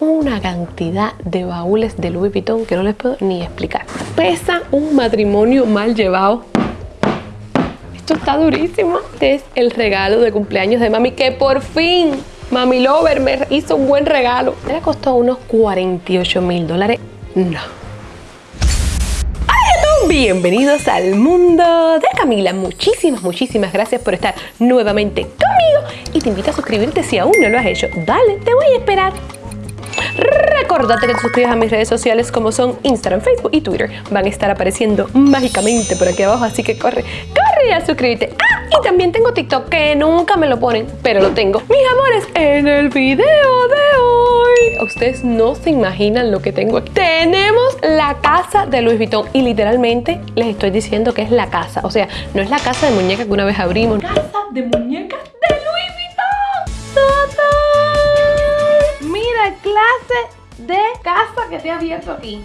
una cantidad de baúles de Louis Vuitton que no les puedo ni explicar. Pesa un matrimonio mal llevado. Esto está durísimo. Este es el regalo de cumpleaños de mami que por fin Mami Lover me hizo un buen regalo. Le costó unos 48 mil dólares. No. Bienvenidos al mundo de Camila. Muchísimas, muchísimas gracias por estar nuevamente conmigo y te invito a suscribirte si aún no lo has hecho. Dale, te voy a esperar. Recordate que te suscribas a mis redes sociales como son Instagram, Facebook y Twitter. Van a estar apareciendo mágicamente por aquí abajo, así que corre, corre a suscribirte. ¡Ah! Y también tengo TikTok que nunca me lo ponen, pero lo tengo. Mis amores, en el video de hoy, ustedes no se imaginan lo que tengo. Tenemos la casa de Louis Vuitton y literalmente les estoy diciendo que es la casa. O sea, no es la casa de muñecas que una vez abrimos. Casa de muñecas de casa que te ha abierto aquí.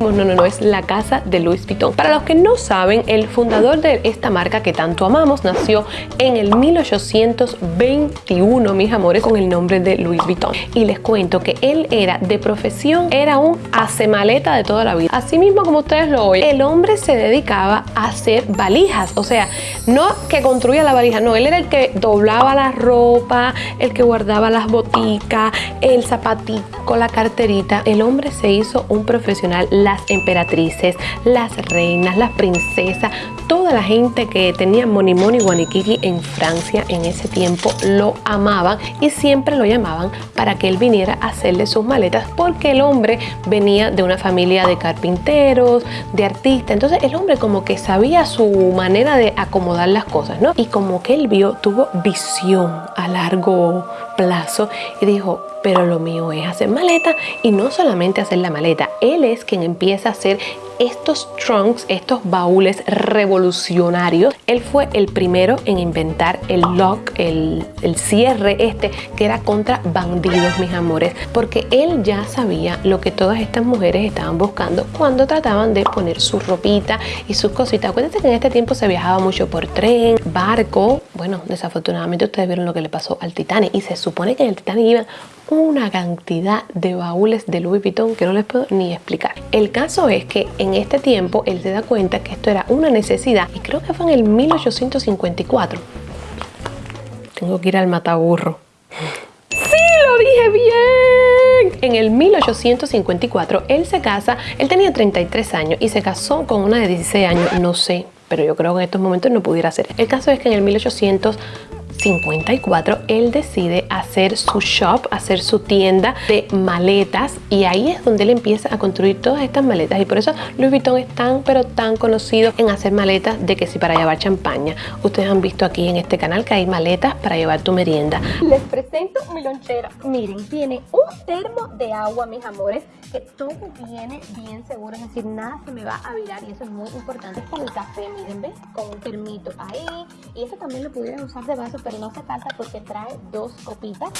No, no, no, es la casa de Louis Vuitton. Para los que no saben, el fundador de esta marca que tanto amamos nació en el 1821, mis amores, con el nombre de Louis Vuitton. Y les cuento que él era de profesión, era un hacemaleta de toda la vida. Así mismo como ustedes lo oyen, el hombre se dedicaba a hacer valijas. O sea, no que construía la valija, no, él era el que doblaba la ropa, el que guardaba las boticas, el zapatico, la carterita. El hombre se hizo un profesional las emperatrices, las reinas, las princesas, la gente que tenía Moni Moni Guaniquiri en Francia en ese tiempo lo amaban y siempre lo llamaban para que él viniera a hacerle sus maletas porque el hombre venía de una familia de carpinteros, de artistas, entonces el hombre como que sabía su manera de acomodar las cosas, ¿no? Y como que él vio, tuvo visión a largo plazo y dijo, pero lo mío es hacer maleta y no solamente hacer la maleta, él es quien empieza a hacer estos trunks, estos baúles revolucionarios. Él fue el primero en inventar el lock, el, cierre este, que era contra bandidos, mis amores, porque él ya sabía lo que todas estas mujeres estaban buscando cuando trataban de poner su ropita y sus cositas. Acuérdense que en este tiempo se viajaba mucho por tren, barco. Bueno, desafortunadamente ustedes vieron lo que le pasó al Titanic y se supone que en el Titanic iban una cantidad de baúles de Louis Vuitton que no les puedo ni explicar. El caso es que en este tiempo él se da cuenta que esto era una necesidad y creo que fue en el 1854. Tengo que ir al mataburro. ¡Sí, lo dije bien! En el 1854 él se casa, él tenía 33 años y se casó con una de 16 años, no sé, pero yo creo que en estos momentos no pudiera ser. El caso es que en el 1800 54 él decide hacer su shop, hacer su tienda de maletas y ahí es donde él empieza a construir todas estas maletas y por eso Louis Vuitton es tan pero tan conocido en hacer maletas de que si para llevar champaña. Ustedes han visto aquí en este canal que hay maletas para llevar tu merienda. Les presento mi lonchera. Miren, tiene un termo de agua, mis amores, que todo viene bien seguro, es decir, nada se me va a virar y eso es muy importante. Es como el café, miren, ¿ves? Con un termito ahí y eso también lo pudieran usar de vaso, pero no hace falta porque trae dos copitas.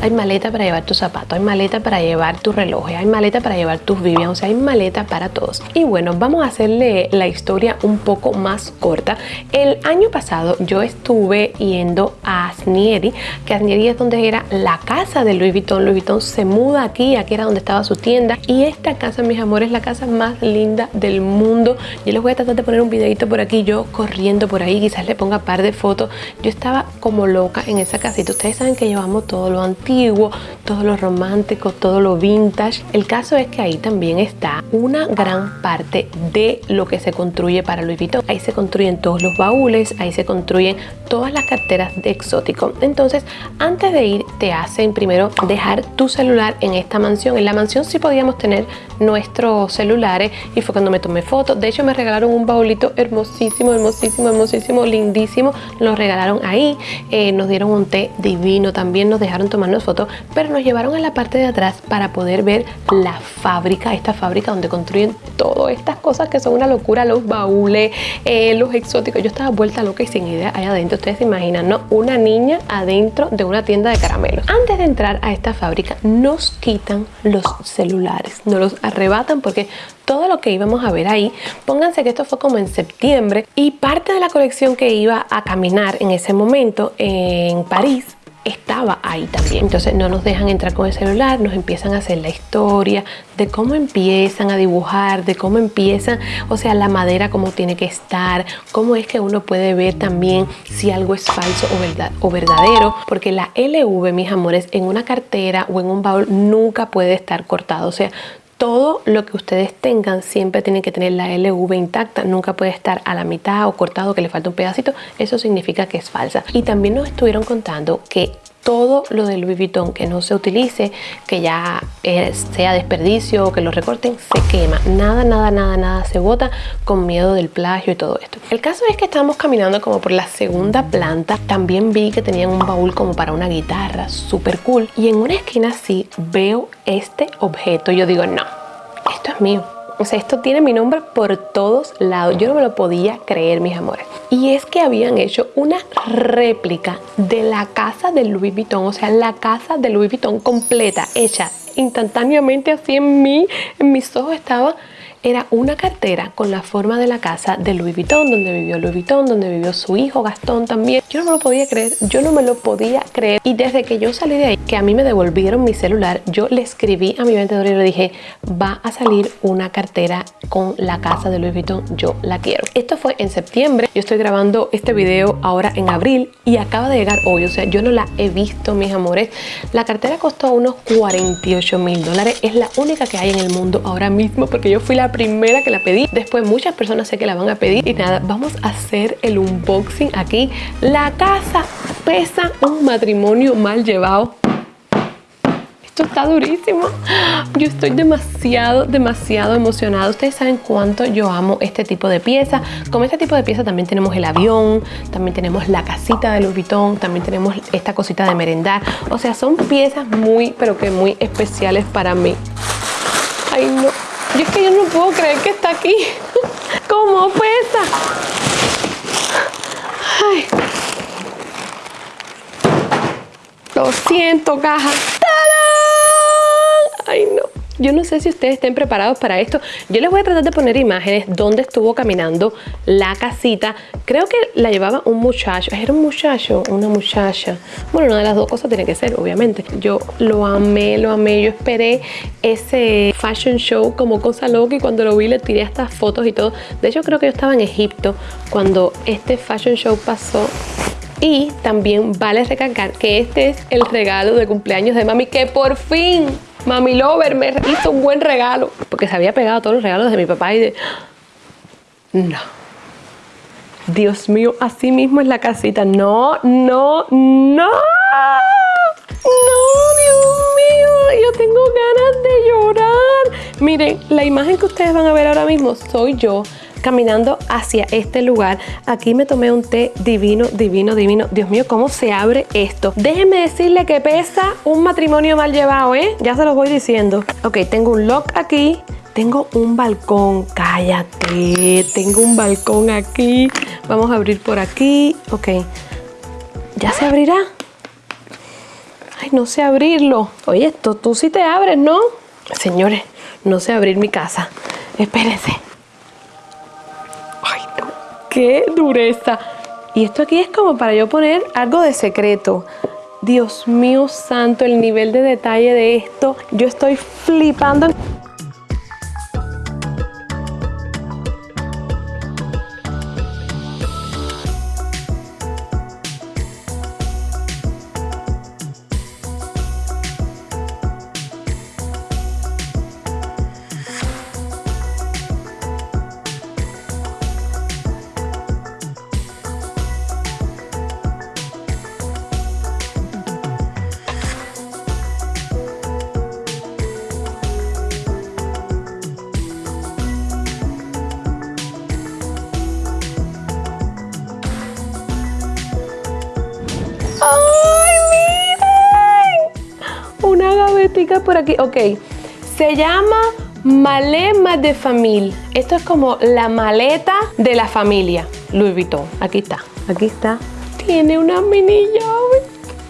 Hay maleta para llevar tus zapatos, hay maleta para llevar tus relojes, hay maleta para llevar tus Vivian, o sea, hay maleta para todos. Y bueno, vamos a hacerle la historia un poco más corta. El año pasado yo estuve yendo a Asnieri, que Asnieri es donde era la casa de Louis Vuitton. Louis Vuitton se muda aquí, aquí era donde estaba su tienda. Y esta casa, mis amores, es la casa más linda del mundo. Yo les voy a tratar de poner un videito por aquí, yo corriendo por ahí, quizás le ponga un par de fotos. Yo estaba como loca en esa casita. Ustedes saben que llevamos todo lo antiguo, todo lo romántico, todo lo vintage. El caso es que ahí también está una gran parte de lo que se construye para Louis Vuitton. Ahí se construyen todos los baúles, ahí se construyen todas las carteras de exótico. Entonces, antes de ir, te hacen primero dejar tu celular en esta mansión. En la mansión sí podíamos tener nuestros celulares y fue cuando me tomé fotos. De hecho, me regalaron un baúlito hermosísimo, hermosísimo, hermosísimo, lindísimo. Lo regalaron ahí. Eh, nos dieron un té divino, también nos dejaron tomarnos fotos, pero nos llevaron a la parte de atrás para poder ver la fábrica, esta fábrica donde construyen todas estas cosas que son una locura, los baúles, eh, los exóticos. Yo estaba vuelta loca y sin idea allá adentro. Ustedes se imaginan, ¿no? Una niña adentro de una tienda de caramelos. Antes de entrar a esta fábrica, nos quitan los celulares, nos los arrebatan porque todo lo que íbamos a ver ahí, pónganse que esto fue como en septiembre y parte de la colección que iba a caminar en ese momento en París estaba ahí también. Entonces no nos dejan entrar con el celular, nos empiezan a hacer la historia de cómo empiezan a dibujar, de cómo empiezan, o sea, la madera cómo tiene que estar, cómo es que uno puede ver también si algo es falso o, verdad, o verdadero, porque la LV, mis amores, en una cartera o en un baúl nunca puede estar cortado, o sea, todo lo que ustedes tengan siempre tiene que tener la LV intacta, nunca puede estar a la mitad o cortado que le falta un pedacito, eso significa que es falsa. Y también nos estuvieron contando que todo lo del Louis Vuitton que no se utilice, que ya sea desperdicio o que lo recorten, se quema. Nada, nada, nada, nada se bota con miedo del plagio y todo esto. El caso es que estábamos caminando como por la segunda planta. También vi que tenían un baúl como para una guitarra, súper cool. Y en una esquina así veo este objeto. Yo digo, no, esto es mío o sea, esto tiene mi nombre por todos lados. Yo no me lo podía creer, mis amores. Y es que habían hecho una réplica de la casa de Louis Vuitton. O sea, la casa de Louis Vuitton completa, hecha instantáneamente así en mí. En mis ojos estaba era una cartera con la forma de la casa de Louis Vuitton, donde vivió Louis Vuitton, donde vivió su hijo Gastón también. Yo no me lo podía creer, yo no me lo podía creer. Y desde que yo salí de ahí, que a mí me devolvieron mi celular, yo le escribí a mi vendedor y le dije, va a salir una cartera con la casa de Louis Vuitton, yo la quiero. Esto fue en septiembre, yo estoy grabando este video ahora en abril y acaba de llegar hoy, o sea, yo no la he visto, mis amores. La cartera costó unos 48 mil dólares, es la única que hay en el mundo ahora mismo porque yo fui la primera que la pedí. Después muchas personas sé que la van a pedir. Y nada, vamos a hacer el unboxing aquí. La casa pesa un matrimonio mal llevado esto está durísimo. Yo estoy demasiado, demasiado emocionada. Ustedes saben cuánto yo amo este tipo de pieza. Con este tipo de pieza también tenemos el avión, también tenemos la casita de Louis también tenemos esta cosita de merendar. O sea, son piezas muy, pero que muy especiales para mí. Ay, no. Yo es que yo no puedo creer que está aquí. ¿Cómo pesa? Ay. Lo siento, caja. Ay, no. Yo no sé si ustedes estén preparados para esto. Yo les voy a tratar de poner imágenes donde estuvo caminando la casita. Creo que la llevaba un muchacho. ¿Era un muchacho una muchacha? Bueno, una de las dos cosas tiene que ser, obviamente. Yo lo amé, lo amé. Yo esperé ese fashion show como cosa loca y cuando lo vi le tiré estas fotos y todo. De hecho, creo que yo estaba en Egipto cuando este fashion show pasó y también vale recalcar que este es el regalo de cumpleaños de mami que por fin Mami Lover me hizo un buen regalo. Porque se había pegado todos los regalos de mi papá y de... No. Dios mío, así mismo es la casita. No, no, no. No, Dios mío, yo tengo ganas de llorar. Miren, la imagen que ustedes van a ver ahora mismo soy yo caminando hacia este lugar. Aquí me tomé un té divino, divino, divino. Dios mío, ¿cómo se abre esto? Déjenme decirle que pesa un matrimonio mal llevado, ¿eh? Ya se los voy diciendo. Ok, tengo un lock aquí. Tengo un balcón, cállate, tengo un balcón aquí. Vamos a abrir por aquí, ok. ¿Ya se abrirá? Ay, no sé abrirlo. Oye, esto tú sí te abres, ¿no? Señores, no sé abrir mi casa. Espérense qué dureza. Y esto aquí es como para yo poner algo de secreto. Dios mío santo, el nivel de detalle de esto. Yo estoy flipando. Por aquí. Ok, se llama Malema de Familia. Esto es como la maleta de la familia. Louis Vuitton. Aquí está, aquí está. Tiene una mini llave.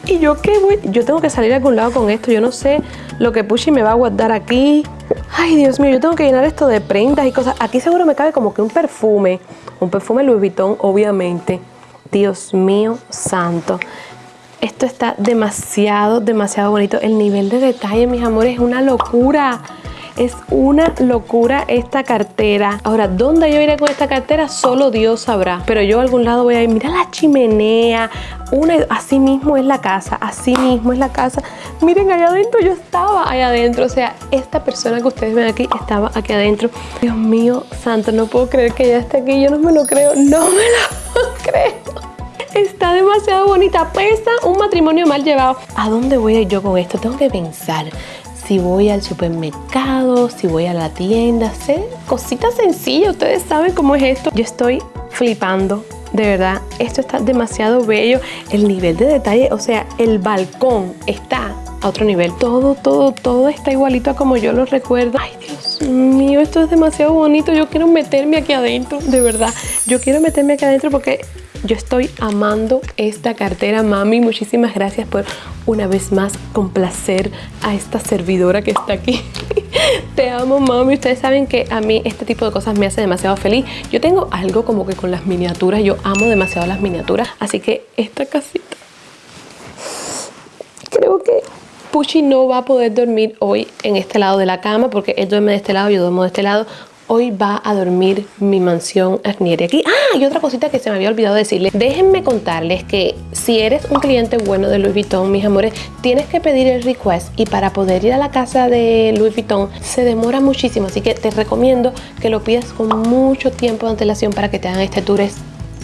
¿Y yo qué voy? Yo tengo que salir a algún lado con esto. Yo no sé lo que Pushy me va a guardar aquí. Ay, Dios mío, yo tengo que llenar esto de prendas y cosas. Aquí seguro me cabe como que un perfume. Un perfume Louis Vuitton, obviamente. Dios mío santo. Esto está demasiado, demasiado bonito. El nivel de detalle, mis amores, es una locura. Es una locura esta cartera. Ahora, ¿dónde yo iré con esta cartera? Solo Dios sabrá. Pero yo a algún lado voy a ir. Mira la chimenea. Una, así mismo es la casa. Así mismo es la casa. Miren, allá adentro yo estaba allá adentro. O sea, esta persona que ustedes ven aquí estaba aquí adentro. Dios mío, santo, no puedo creer que ella esté aquí. Yo no me lo creo. No me lo creer. Está demasiado bonita. Pesa un matrimonio mal llevado. ¿A dónde voy a ir yo con esto? Tengo que pensar si voy al supermercado, si voy a la tienda, sé, cositas sencillas, ustedes saben cómo es esto. Yo estoy flipando, de verdad, esto está demasiado bello, el nivel de detalle, o sea, el balcón está a otro nivel. Todo, todo, todo está igualito a como yo lo recuerdo. Ay, Dios mío, esto es demasiado bonito. Yo quiero meterme aquí adentro, de verdad. Yo quiero meterme aquí adentro porque yo estoy amando esta cartera, mami. Muchísimas gracias por una vez más complacer a esta servidora que está aquí. Te amo, mami. Ustedes saben que a mí este tipo de cosas me hace demasiado feliz. Yo tengo algo como que con las miniaturas. Yo amo demasiado las miniaturas. Así que esta casita... Creo que Puchi no va a poder dormir hoy en este lado de la cama porque él duerme de este lado, yo duermo de este lado hoy va a dormir mi mansión Arnieri aquí. Ah, y otra cosita que se me había olvidado decirles. Déjenme contarles que si eres un cliente bueno de Louis Vuitton, mis amores, tienes que pedir el request y para poder ir a la casa de Louis Vuitton se demora muchísimo. Así que te recomiendo que lo pidas con mucho tiempo de antelación para que te hagan este tour. Es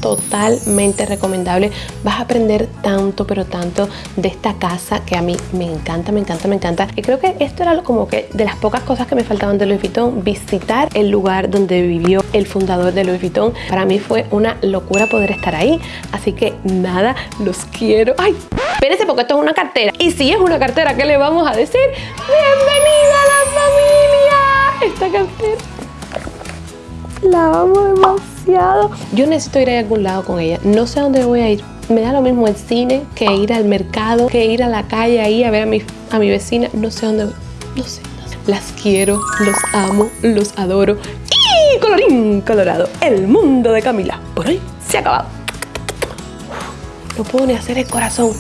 totalmente recomendable. Vas a aprender tanto, pero tanto de esta casa que a mí me encanta, me encanta, me encanta. Y creo que esto era como que de las pocas cosas que me faltaban de Louis Vuitton, visitar el lugar donde vivió el fundador de Louis Vuitton. Para mí fue una locura poder estar ahí. Así que nada, los quiero. ¡Ay! Espérense porque esto es una cartera. Y si es una cartera, ¿qué le vamos a decir? ¡Bienvenida a la familia! Esta cartera la amo Yo necesito ir a algún lado con ella. No sé a dónde voy a ir. Me da lo mismo el cine que ir al mercado, que ir a la calle ahí a ver a mi, a mi vecina. No sé dónde voy. No sé, no sé. Las quiero, los amo, los adoro. Y colorín colorado, el mundo de Camila. Por hoy se ha acabado. No puedo ni hacer el corazón.